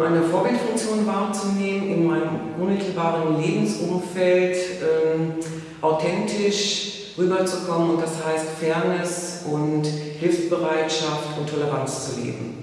Eine Vorbildfunktion wahrzunehmen, in meinem unmittelbaren Lebensumfeld ähm, authentisch rüberzukommen und das heißt Fairness und Hilfsbereitschaft und Toleranz zu leben.